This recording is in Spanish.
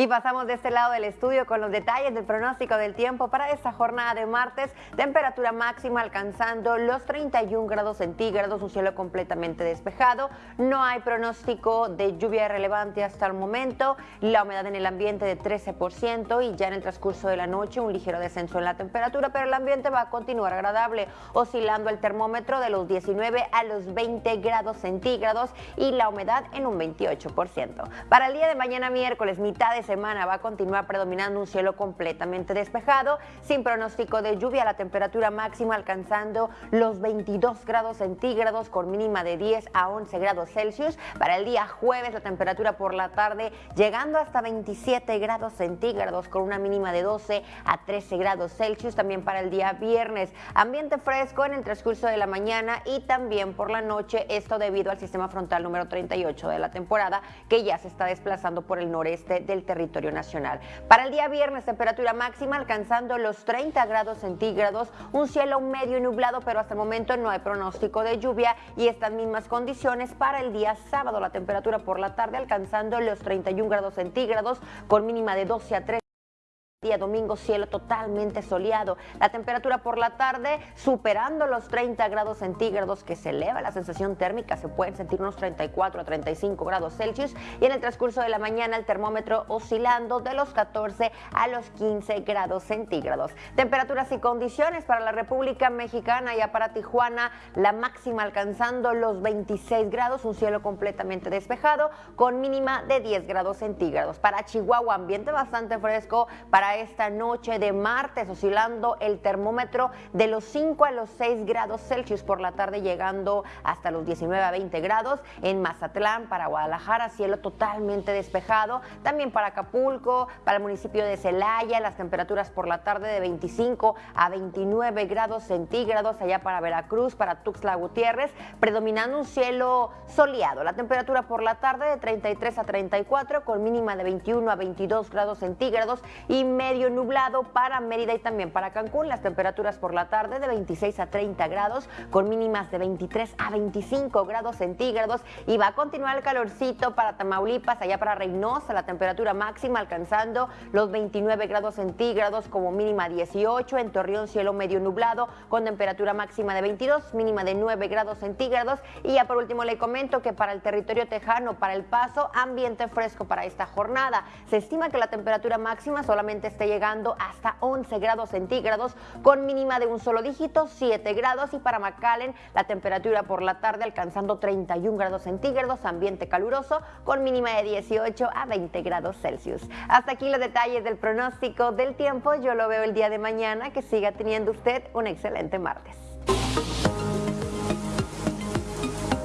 Y pasamos de este lado del estudio con los detalles del pronóstico del tiempo para esta jornada de martes. Temperatura máxima alcanzando los 31 grados centígrados, un cielo completamente despejado. No hay pronóstico de lluvia relevante hasta el momento. La humedad en el ambiente de 13% y ya en el transcurso de la noche un ligero descenso en la temperatura, pero el ambiente va a continuar agradable, oscilando el termómetro de los 19 a los 20 grados centígrados y la humedad en un 28%. Para el día de mañana miércoles, mitad de semana va a continuar predominando un cielo completamente despejado, sin pronóstico de lluvia, la temperatura máxima alcanzando los 22 grados centígrados con mínima de 10 a 11 grados Celsius. Para el día jueves la temperatura por la tarde llegando hasta 27 grados centígrados con una mínima de 12 a 13 grados Celsius. También para el día viernes ambiente fresco en el transcurso de la mañana y también por la noche, esto debido al sistema frontal número 38 de la temporada que ya se está desplazando por el noreste del territorio territorio nacional. Para el día viernes, temperatura máxima alcanzando los 30 grados centígrados, un cielo medio nublado, pero hasta el momento no hay pronóstico de lluvia y estas mismas condiciones para el día sábado, la temperatura por la tarde alcanzando los 31 grados centígrados con mínima de 12 a 13 Día domingo cielo totalmente soleado, la temperatura por la tarde superando los 30 grados centígrados que se eleva la sensación térmica, se pueden sentir unos 34 a 35 grados Celsius y en el transcurso de la mañana el termómetro oscilando de los 14 a los 15 grados centígrados. Temperaturas y condiciones para la República Mexicana y para Tijuana, la máxima alcanzando los 26 grados, un cielo completamente despejado con mínima de 10 grados centígrados. Para Chihuahua ambiente bastante fresco, para esta noche de martes, oscilando el termómetro de los 5 a los 6 grados Celsius por la tarde, llegando hasta los 19 a 20 grados. En Mazatlán, para Guadalajara, cielo totalmente despejado. También para Acapulco, para el municipio de Celaya, las temperaturas por la tarde de 25 a 29 grados centígrados. Allá para Veracruz, para Tuxtla Gutiérrez, predominando un cielo soleado. La temperatura por la tarde de 33 a 34, con mínima de 21 a 22 grados centígrados y medio nublado para Mérida y también para Cancún. Las temperaturas por la tarde de 26 a 30 grados, con mínimas de 23 a 25 grados centígrados. Y va a continuar el calorcito para Tamaulipas, allá para Reynosa, la temperatura máxima alcanzando los 29 grados centígrados como mínima 18. En Torreón, cielo medio nublado, con temperatura máxima de 22, mínima de 9 grados centígrados. Y ya por último le comento que para el territorio tejano, para el paso, ambiente fresco para esta jornada. Se estima que la temperatura máxima solamente esté llegando hasta 11 grados centígrados con mínima de un solo dígito, 7 grados y para McAllen la temperatura por la tarde alcanzando 31 grados centígrados, ambiente caluroso con mínima de 18 a 20 grados Celsius. Hasta aquí los detalles del pronóstico del tiempo, yo lo veo el día de mañana, que siga teniendo usted un excelente martes.